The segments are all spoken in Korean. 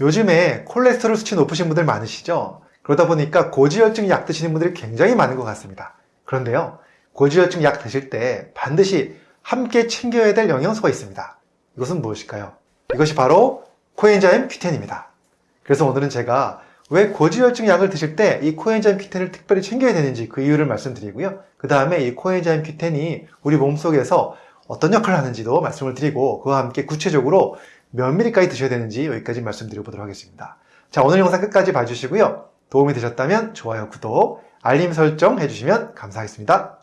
요즘에 콜레스테롤 수치 높으신 분들 많으시죠? 그러다 보니까 고지혈증 약 드시는 분들이 굉장히 많은 것 같습니다. 그런데요, 고지혈증 약 드실 때 반드시 함께 챙겨야 될 영양소가 있습니다. 이것은 무엇일까요? 이것이 바로 코엔자임 Q10입니다. 그래서 오늘은 제가 왜 고지혈증 약을 드실 때 이 코엔자임 Q10을 특별히 챙겨야 되는지 그 이유를 말씀드리고요. 그 다음에 이 코엔자임 Q10이 우리 몸속에서 어떤 역할을 하는지도 말씀을 드리고 그와 함께 구체적으로 몇 미리까지 드셔야 되는지 여기까지 말씀드려 보도록 하겠습니다. 자 오늘 영상 끝까지 봐주시고요. 도움이 되셨다면 좋아요, 구독, 알림 설정 해주시면 감사하겠습니다.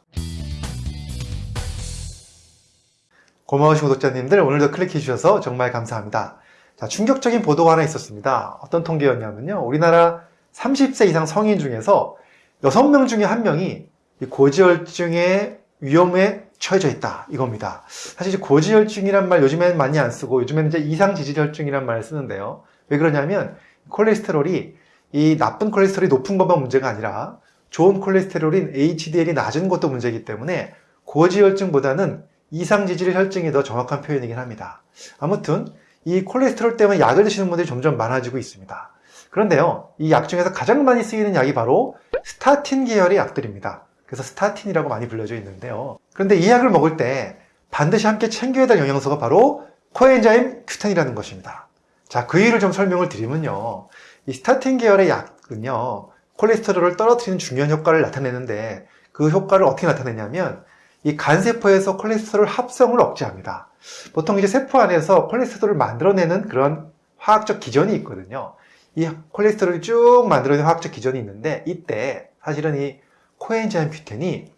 고마우신 구독자님들 오늘도 클릭해 주셔서 정말 감사합니다. 자, 충격적인 보도가 하나 있었습니다. 어떤 통계였냐면요. 우리나라 30세 이상 성인 중에서 6명 중에 1명이 고지혈증의 위험에 처해져 있다 이겁니다. 사실 고지혈증이란 말 요즘에는 많이 안 쓰고 요즘에는 이제 이상지질혈증이란 말을 쓰는데요. 왜 그러냐면 콜레스테롤이 이 나쁜 콜레스테롤이 높은 것만 문제가 아니라 좋은 콜레스테롤인 HDL이 낮은 것도 문제이기 때문에 고지혈증보다는 이상지질혈증이 더 정확한 표현이긴 합니다. 아무튼 이 콜레스테롤 때문에 약을 드시는 분들이 점점 많아지고 있습니다. 그런데요, 이 약 중에서 가장 많이 쓰이는 약이 바로 스타틴 계열의 약들입니다. 그래서 스타틴이라고 많이 불려져 있는데요. 그런데 이 약을 먹을 때 반드시 함께 챙겨야 될 영양소가 바로 코엔자임 큐텐이라는 것입니다. 자, 그 이유를 좀 설명을 드리면요. 이 스타틴 계열의 약은요, 콜레스테롤을 떨어뜨리는 중요한 효과를 나타내는데 그 효과를 어떻게 나타내냐면 이 간세포에서 콜레스테롤 합성을 억제합니다. 보통 이제 세포 안에서 콜레스테롤을 만들어내는 그런 화학적 기전이 있거든요. 이 콜레스테롤이 쭉 만들어내는 화학적 기전이 있는데 이때 사실은 이 코엔자임 큐텐이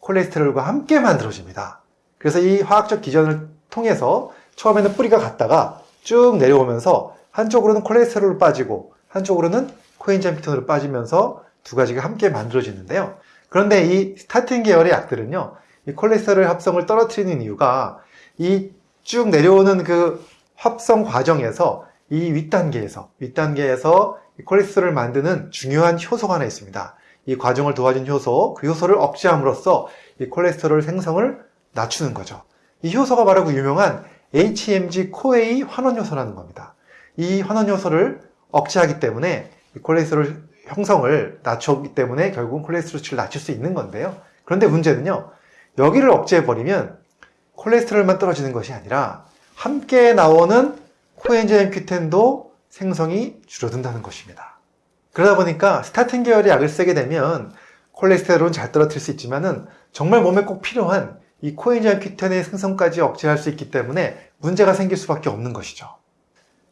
콜레스테롤과 함께 만들어집니다. 그래서 이 화학적 기전을 통해서 처음에는 뿌리가 갔다가 쭉 내려오면서 한쪽으로는 콜레스테롤로 빠지고 한쪽으로는 코엔자임 큐텐으로 빠지면서 두 가지가 함께 만들어지는데요. 그런데 이 스타틴 계열의 약들은요. 이 콜레스테롤 합성을 떨어뜨리는 이유가 이 쭉 내려오는 그 합성 과정에서 이 윗단계에서 윗단계에서 콜레스테롤을 만드는 중요한 효소가 하나 있습니다. 이 과정을 도와준 효소, 그 효소를 억제함으로써 이 콜레스테롤 생성을 낮추는 거죠. 이 효소가 바로 그 유명한 HMG CoA 환원 효소라는 겁니다. 이 환원 효소를 억제하기 때문에 콜레스테롤 형성을 낮추기 때문에 결국은 콜레스테롤 수치를 낮출 수 있는 건데요. 그런데 문제는요. 여기를 억제해버리면 콜레스테롤만 떨어지는 것이 아니라 함께 나오는 coenzyme Q10도 생성이 줄어든다는 것입니다. 그러다 보니까 스타틴 계열의 약을 쓰게 되면 콜레스테롤은 잘 떨어뜨릴 수 있지만 은 정말 몸에 꼭 필요한 이 coenzyme Q10의 생성까지 억제할 수 있기 때문에 문제가 생길 수밖에 없는 것이죠.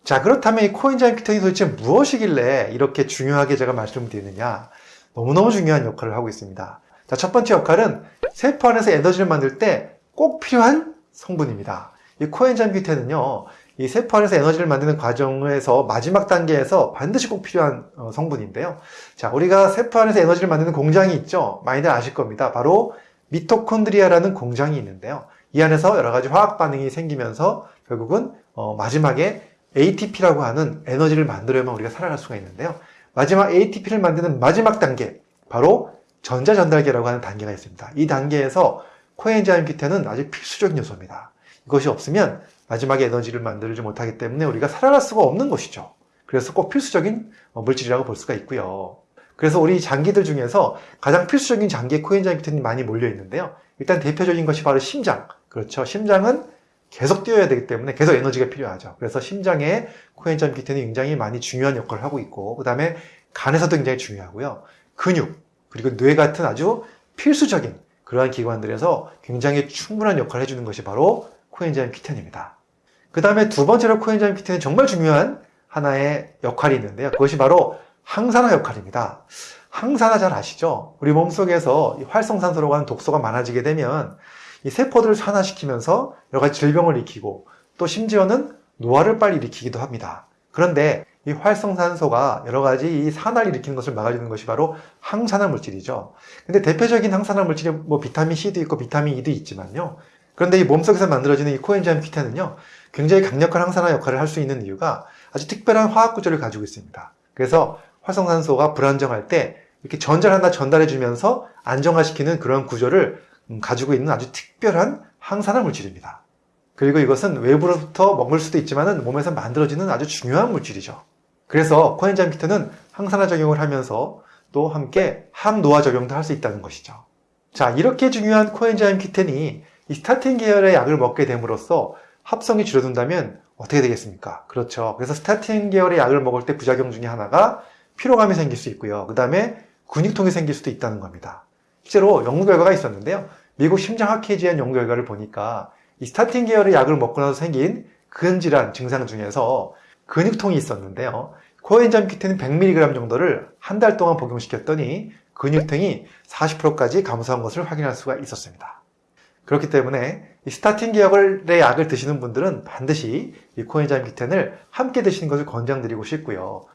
자 그렇다면 이 coenzyme Q10이 도대체 무엇이길래 이렇게 중요하게 제가 말씀드리느냐 너무너무 중요한 역할을 하고 있습니다. 자, 첫 번째 역할은 세포 안에서 에너지를 만들 때 꼭 필요한 성분입니다. 이 coenzyme Q10은요, 이 세포 안에서 에너지를 만드는 과정에서 마지막 단계에서 반드시 꼭 필요한 어, 성분인데요. 자, 우리가 세포 안에서 에너지를 만드는 공장이 있죠. 많이들 아실 겁니다. 바로 미토콘드리아라는 공장이 있는데요. 이 안에서 여러 가지 화학 반응이 생기면서 결국은 어, 마지막에 ATP라고 하는 에너지를 만들어야만 우리가 살아갈 수가 있는데요. 마지막 ATP를 만드는 마지막 단계, 바로 전자전달계라고 하는 단계가 있습니다. 이 단계에서 코엔자임 큐텐은 아주 필수적인 요소입니다. 이것이 없으면 마지막에 에너지를 만들지 못하기 때문에 우리가 살아갈 수가 없는 것이죠. 그래서 꼭 필수적인 어, 물질이라고 볼 수가 있고요. 그래서 우리 장기들 중에서 가장 필수적인 장기에 큐텐이 많이 몰려 있는데요. 일단 대표적인 것이 바로 심장. 그렇죠. 심장은 계속 뛰어야 되기 때문에 계속 에너지가 필요하죠. 그래서 심장에 큐텐이 굉장히 많이 중요한 역할을 하고 있고 그 다음에 간에서도 굉장히 중요하고요. 근육, 그리고 뇌 같은 아주 필수적인 그러한 기관들에서 굉장히 충분한 역할을 해주는 것이 바로 코엔자임 큐텐입니다. 그 다음에 두 번째로 코엔자임 큐텐은 정말 중요한 하나의 역할이 있는데요. 그것이 바로 항산화 역할입니다. 항산화 잘 아시죠? 우리 몸속에서 활성산소라고 하는 독소가 많아지게 되면 이 세포들을 산화시키면서 여러 가지 질병을 일으키고 또 심지어는 노화를 빨리 일으키기도 합니다. 그런데 이 활성산소가 여러 가지 이 산화를 일으키는 것을 막아주는 것이 바로 항산화 물질이죠. 근데 대표적인 항산화 물질이 뭐 비타민 C도 있고 비타민 E도 있지만요. 그런데 이 몸속에서 만들어지는 이 코엔자임 큐텐은요. 굉장히 강력한 항산화 역할을 할 수 있는 이유가 아주 특별한 화학 구조를 가지고 있습니다. 그래서 활성산소가 불안정할 때 이렇게 전자를 하나 전달해 주면서 안정화시키는 그런 구조를 음, 가지고 있는 아주 특별한 항산화 물질입니다. 그리고 이것은 외부로부터 먹을 수도 있지만 몸에서 만들어지는 아주 중요한 물질이죠. 그래서 코엔자임 키트는 항산화 작용을 하면서 또 함께 항노화 작용도 할 수 있다는 것이죠. 자, 이렇게 중요한 coenzyme Q10이 이 스타틴 계열의 약을 먹게 됨으로써 합성이 줄어든다면 어떻게 되겠습니까? 그렇죠. 그래서 스타틴 계열의 약을 먹을 때 부작용 중에 하나가 피로감이 생길 수 있고요. 그 다음에 근육통이 생길 수도 있다는 겁니다. 실제로 연구 결과가 있었는데요. 미국 심장학회에 의한 연구 결과를 보니까 이 스타틴 계열의 약을 먹고 나서 생긴 근질환 증상 중에서 근육통이 있었는데요. coenzyme Q10은 100mg 정도를 한 달 동안 복용시켰더니 근육통이 40%까지 감소한 것을 확인할 수가 있었습니다. 그렇기 때문에 이 스타틴 계열의 약을 드시는 분들은 반드시 이 coenzyme Q10을 함께 드시는 것을 권장드리고 싶고요.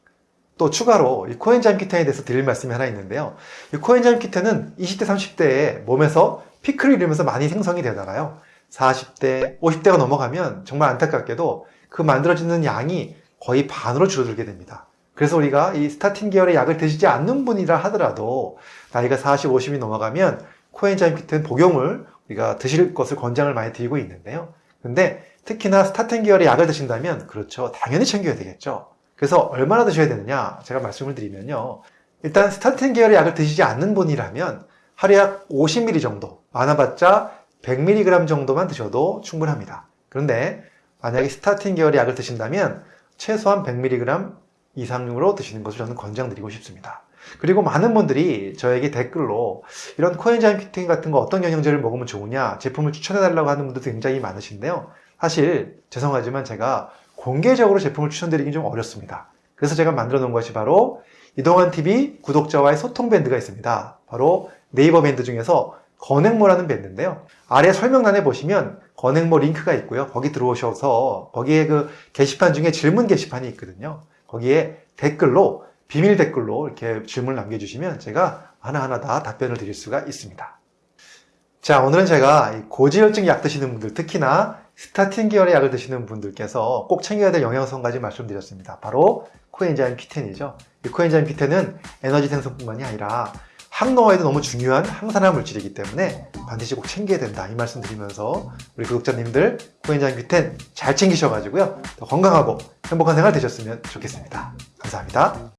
또 추가로 이 coenzyme Q10에 대해서 드릴 말씀이 하나 있는데요. 이 coenzyme Q10은 20대, 30대에 몸에서 피크를 이루면서 많이 생성이 되다가요. 40대, 50대가 넘어가면 정말 안타깝게도 그 만들어지는 양이 거의 반으로 줄어들게 됩니다. 그래서 우리가 이 스타틴 계열의 약을 드시지 않는 분이라 하더라도 나이가 40, 50이 넘어가면 coenzyme Q10 복용을 우리가 드실 것을 권장을 많이 드리고 있는데요. 근데 특히나 스타틴 계열의 약을 드신다면 그렇죠. 당연히 챙겨야 되겠죠. 그래서 얼마나 드셔야 되느냐 제가 말씀을 드리면요. 일단 스타틴 계열의 약을 드시지 않는 분이라면 하루에 약 50ml 정도, 많아봤자 100mg 정도만 드셔도 충분합니다. 그런데 만약에 스타틴 계열의 약을 드신다면 최소한 100mg 이상으로 드시는 것을 저는 권장드리고 싶습니다. 그리고 많은 분들이 저에게 댓글로 이런 코엔자임 키팅 같은 거 어떤 영양제를 먹으면 좋으냐 제품을 추천해 달라고 하는 분들도 굉장히 많으신데요. 사실 죄송하지만 제가 공개적으로 제품을 추천드리긴 좀 어렵습니다. 그래서 제가 만들어 놓은 것이 바로 이동환 TV 구독자와의 소통 밴드가 있습니다. 바로 네이버 밴드 중에서 건행모라는 밴드인데요. 아래 설명란에 보시면 건행모 링크가 있고요. 거기 들어오셔서 거기에 그 게시판 중에 질문 게시판이 있거든요. 거기에 댓글로 비밀 댓글로 이렇게 질문을 남겨주시면 제가 하나하나 다 답변을 드릴 수가 있습니다. 자, 오늘은 제가 이 고지혈증 약 드시는 분들, 특히나 스타틴 계열의 약을 드시는 분들께서 꼭 챙겨야 될 영양소까지 말씀드렸습니다. 바로 코엔자임 Q10이죠. 이 코엔자임 Q10은 에너지 생성뿐만이 아니라 항노화에도 너무 중요한 항산화 물질이기 때문에 반드시 꼭 챙겨야 된다 이 말씀 드리면서 우리 구독자님들 코엔자임 Q10 잘 챙기셔가지고요 더 건강하고 행복한 생활 되셨으면 좋겠습니다 감사합니다